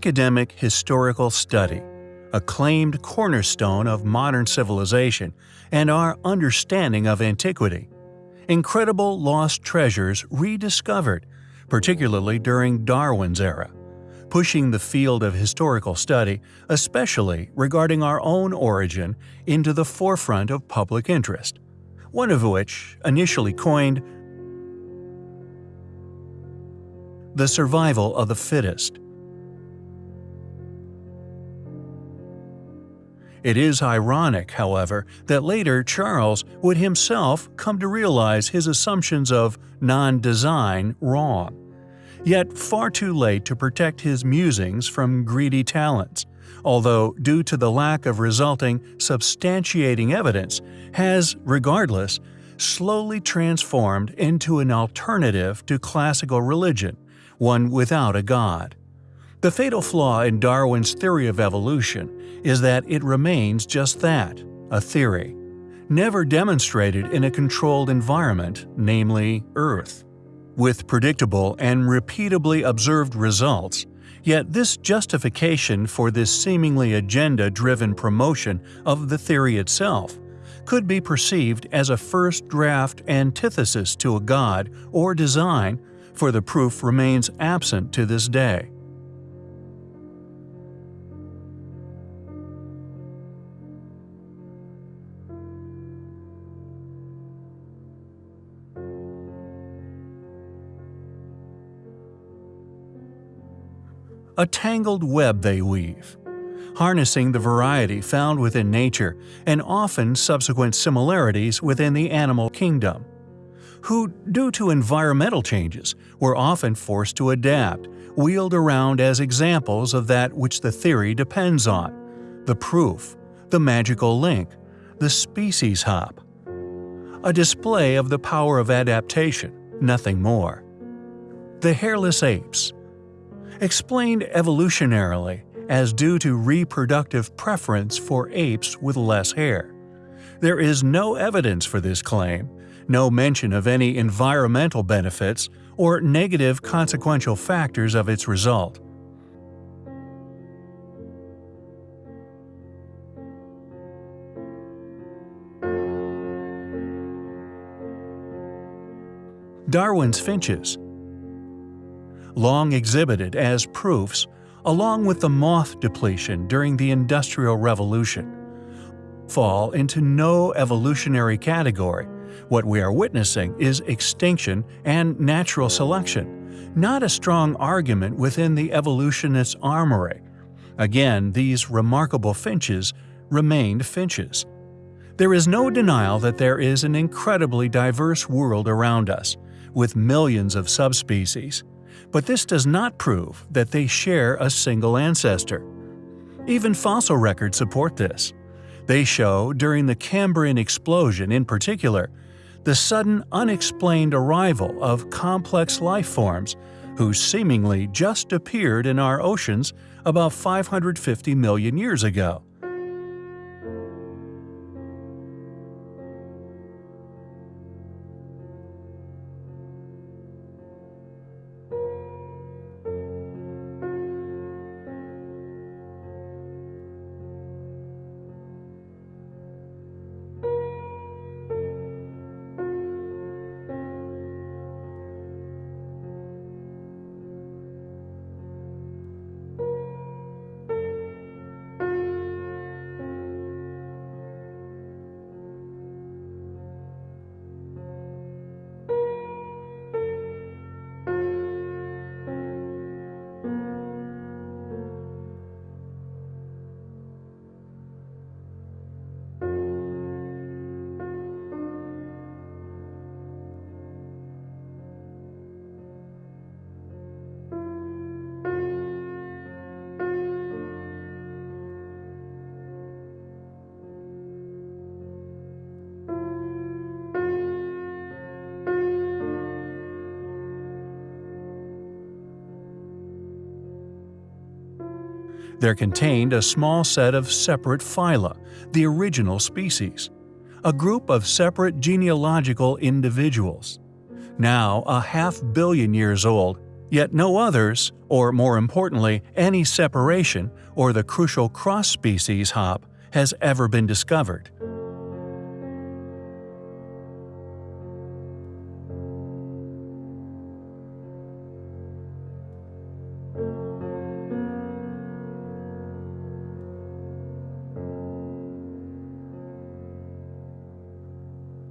academic historical study, a claimed cornerstone of modern civilization and our understanding of antiquity. Incredible lost treasures rediscovered, particularly during Darwin's era, pushing the field of historical study, especially regarding our own origin, into the forefront of public interest, one of which, initially coined, the survival of the fittest. It is ironic, however, that later Charles would himself come to realize his assumptions of non-design wrong. Yet far too late to protect his musings from greedy talents, although due to the lack of resulting substantiating evidence, has, regardless, slowly transformed into an alternative to classical religion, one without a god. The fatal flaw in Darwin's theory of evolution is that it remains just that, a theory, never demonstrated in a controlled environment, namely Earth. With predictable and repeatably observed results, yet this justification for this seemingly agenda-driven promotion of the theory itself could be perceived as a first draft antithesis to a god or design, for the proof remains absent to this day. A tangled web they weave, harnessing the variety found within nature and often subsequent similarities within the animal kingdom, who, due to environmental changes, were often forced to adapt, wheeled around as examples of that which the theory depends on, the proof, the magical link, the species hop. A display of the power of adaptation, nothing more. The hairless apes, explained evolutionarily as due to reproductive preference for apes with less hair. There is no evidence for this claim, no mention of any environmental benefits or negative consequential factors of its result. Darwin's finches long exhibited as proofs, along with the moth depletion during the Industrial Revolution, fall into no evolutionary category. What we are witnessing is extinction and natural selection, not a strong argument within the evolutionist's armory. Again, these remarkable finches remained finches. There is no denial that there is an incredibly diverse world around us, with millions of subspecies but this does not prove that they share a single ancestor. Even fossil records support this. They show, during the Cambrian explosion in particular, the sudden unexplained arrival of complex life forms who seemingly just appeared in our oceans about 550 million years ago. There contained a small set of separate phyla, the original species, a group of separate genealogical individuals. Now a half billion years old, Yet no others, or more importantly, any separation or the crucial cross-species hop, has ever been discovered.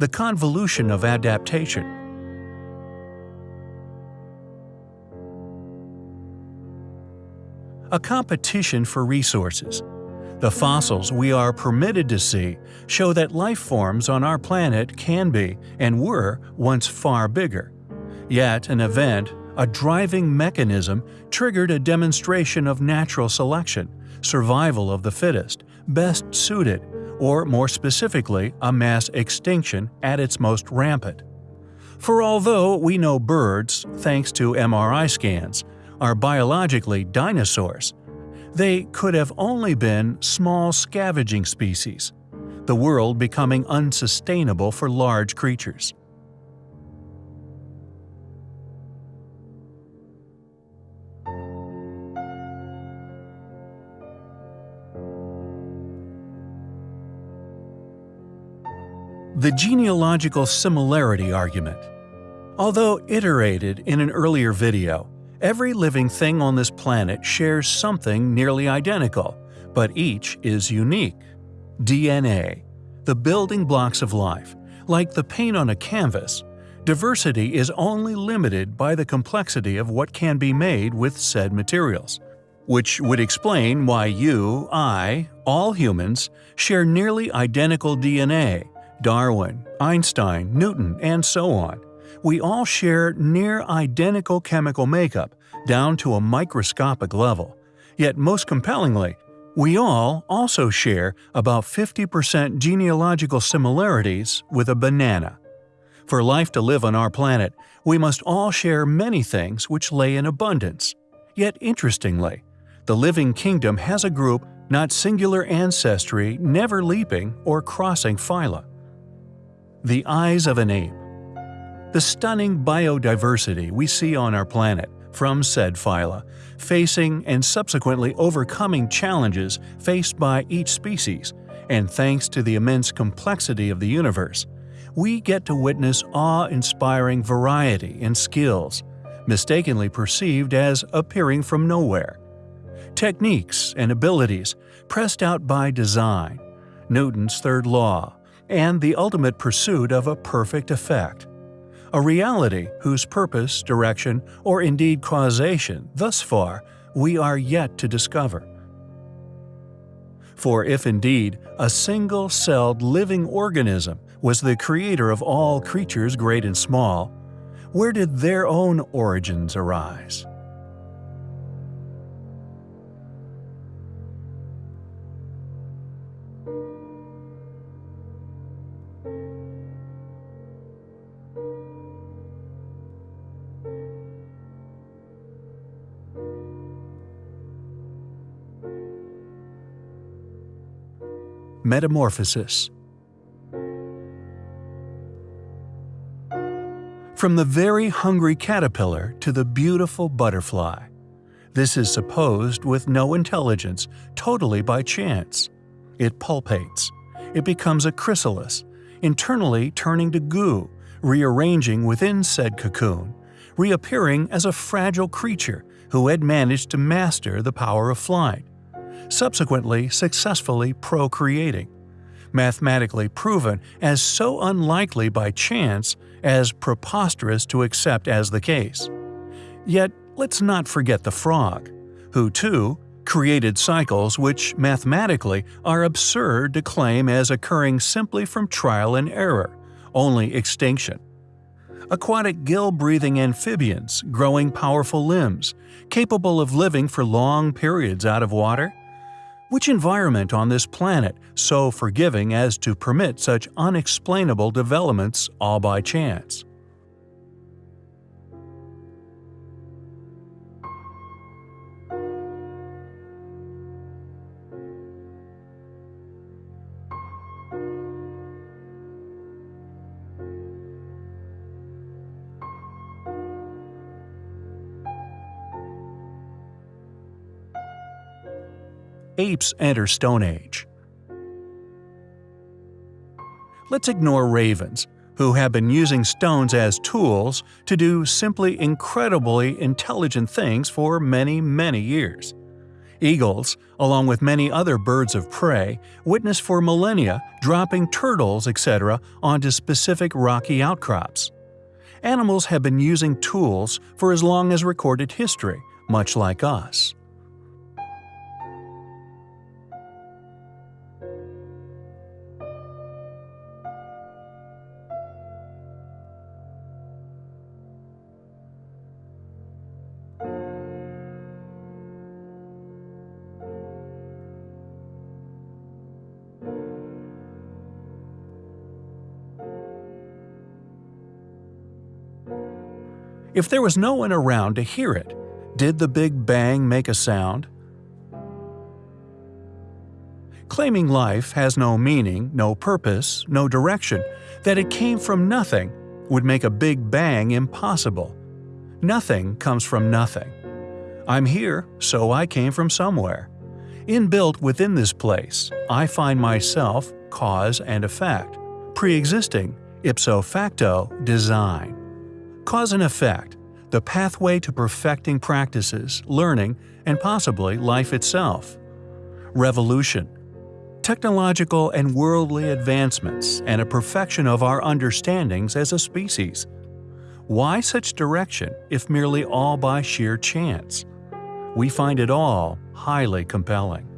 The convolution of adaptation A competition for resources. The fossils we are permitted to see show that life forms on our planet can be, and were, once far bigger. Yet an event, a driving mechanism, triggered a demonstration of natural selection, survival of the fittest, best suited, or more specifically, a mass extinction at its most rampant. For although we know birds, thanks to MRI scans, are biologically dinosaurs, they could have only been small scavenging species, the world becoming unsustainable for large creatures. The genealogical similarity argument. Although iterated in an earlier video, every living thing on this planet shares something nearly identical, but each is unique. DNA, the building blocks of life, like the paint on a canvas, diversity is only limited by the complexity of what can be made with said materials, which would explain why you, I, all humans, share nearly identical DNA, Darwin, Einstein, Newton, and so on. We all share near identical chemical makeup, down to a microscopic level. Yet most compellingly, we all also share about 50% genealogical similarities with a banana. For life to live on our planet, we must all share many things which lay in abundance. Yet interestingly, the living kingdom has a group not singular ancestry never leaping or crossing phyla. The eyes of an ape. The stunning biodiversity we see on our planet from said phyla, facing and subsequently overcoming challenges faced by each species, and thanks to the immense complexity of the universe, we get to witness awe-inspiring variety and skills, mistakenly perceived as appearing from nowhere. Techniques and abilities pressed out by design, Newton's third law, and the ultimate pursuit of a perfect effect. A reality whose purpose, direction, or indeed causation, thus far, we are yet to discover. For if indeed a single-celled living organism was the creator of all creatures great and small, where did their own origins arise? Metamorphosis From the very hungry caterpillar to the beautiful butterfly. This is supposed with no intelligence, totally by chance. It pupates. It becomes a chrysalis, internally turning to goo, rearranging within said cocoon, reappearing as a fragile creature who had managed to master the power of flight subsequently successfully procreating, mathematically proven as so unlikely by chance as preposterous to accept as the case. Yet let's not forget the frog, who too created cycles which mathematically are absurd to claim as occurring simply from trial and error, only extinction. Aquatic gill-breathing amphibians growing powerful limbs, capable of living for long periods out of water, which environment on this planet so forgiving as to permit such unexplainable developments all by chance? Apes enter Stone Age. Let's ignore ravens, who have been using stones as tools to do simply incredibly intelligent things for many, many years. Eagles, along with many other birds of prey, witnessed for millennia dropping turtles, etc., onto specific rocky outcrops. Animals have been using tools for as long as recorded history, much like us. If there was no one around to hear it, did the Big Bang make a sound? Claiming life has no meaning, no purpose, no direction, that it came from nothing, would make a Big Bang impossible. Nothing comes from nothing. I'm here, so I came from somewhere. Inbuilt within this place, I find myself, cause and effect, pre-existing, ipso facto, design. Cause and effect, the pathway to perfecting practices, learning, and possibly life itself. Revolution, technological and worldly advancements and a perfection of our understandings as a species. Why such direction if merely all by sheer chance? We find it all highly compelling.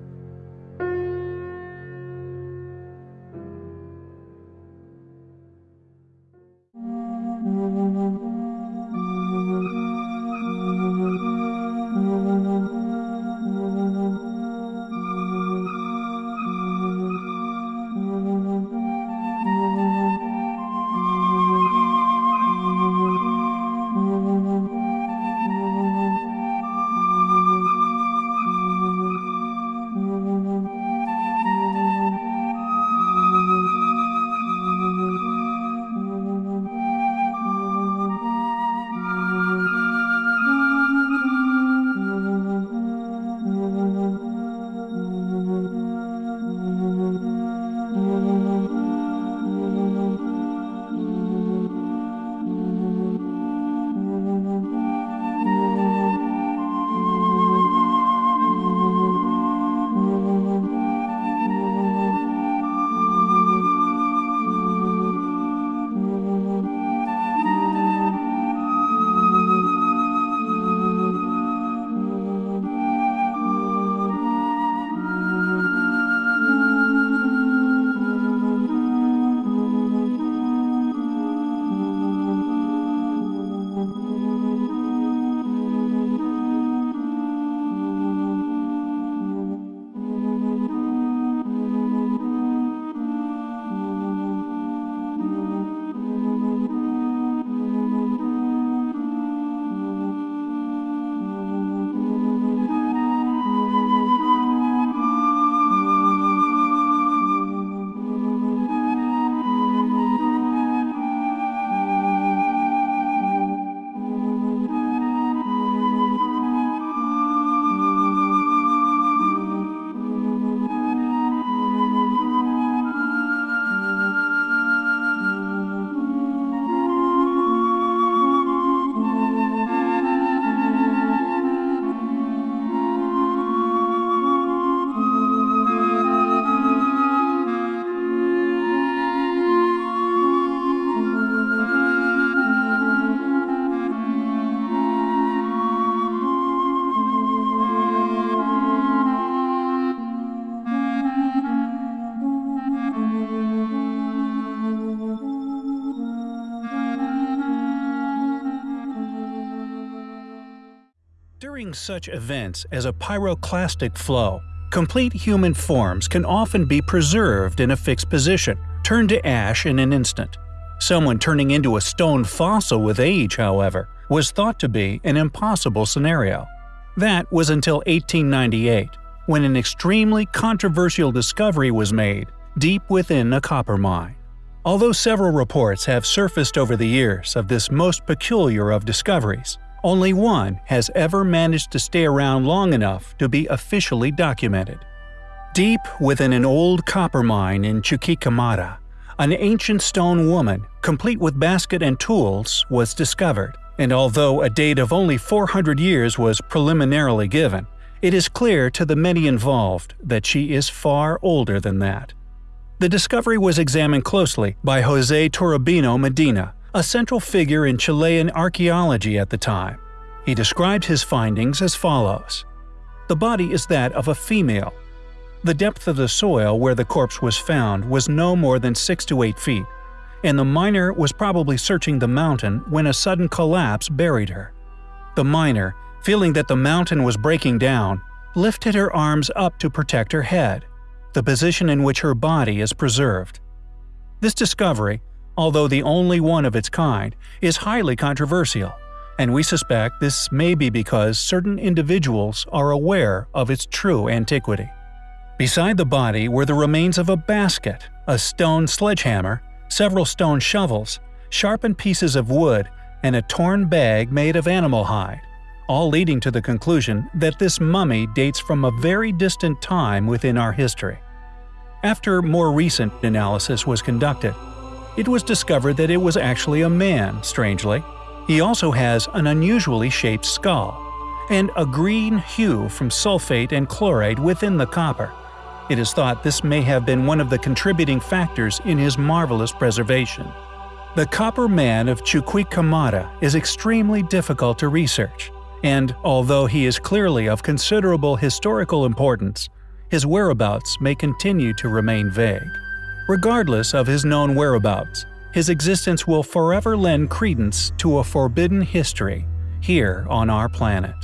During such events as a pyroclastic flow, complete human forms can often be preserved in a fixed position, turned to ash in an instant. Someone turning into a stone fossil with age, however, was thought to be an impossible scenario. That was until 1898, when an extremely controversial discovery was made deep within a copper mine. Although several reports have surfaced over the years of this most peculiar of discoveries, only one has ever managed to stay around long enough to be officially documented. Deep within an old copper mine in Chuquicamata, an ancient stone woman, complete with basket and tools, was discovered, and although a date of only 400 years was preliminarily given, it is clear to the many involved that she is far older than that. The discovery was examined closely by Jose Toribio Medina, a central figure in Chilean archaeology at the time. He described his findings as follows. The body is that of a female, the depth of the soil where the corpse was found was no more than 6 to 8 feet, and the miner was probably searching the mountain when a sudden collapse buried her. The miner, feeling that the mountain was breaking down, lifted her arms up to protect her head, the position in which her body is preserved. This discovery, although the only one of its kind, is highly controversial, and we suspect this may be because certain individuals are aware of its true antiquity. Beside the body were the remains of a basket, a stone sledgehammer, several stone shovels, sharpened pieces of wood, and a torn bag made of animal hide, all leading to the conclusion that this mummy dates from a very distant time within our history. After more recent analysis was conducted, it was discovered that it was actually a man, strangely. He also has an unusually shaped skull, and a green hue from sulfate and chloride within the copper. It is thought this may have been one of the contributing factors in his marvelous preservation. The Copper Man of Chuquicamata is extremely difficult to research, and although he is clearly of considerable historical importance, his whereabouts may continue to remain vague. Regardless of his known whereabouts, his existence will forever lend credence to a forbidden history here on our planet.